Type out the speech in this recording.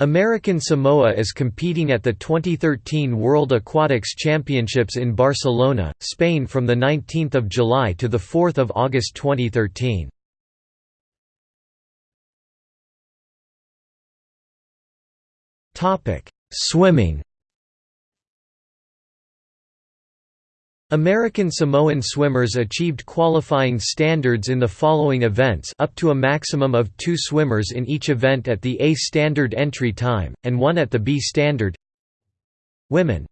American Samoa is competing at the 2013 World Aquatics Championships in Barcelona, Spain from 19 July to 4 August 2013. Swimming American Samoan swimmers achieved qualifying standards in the following events up to a maximum of two swimmers in each event at the A standard entry time, and one at the B standard. Women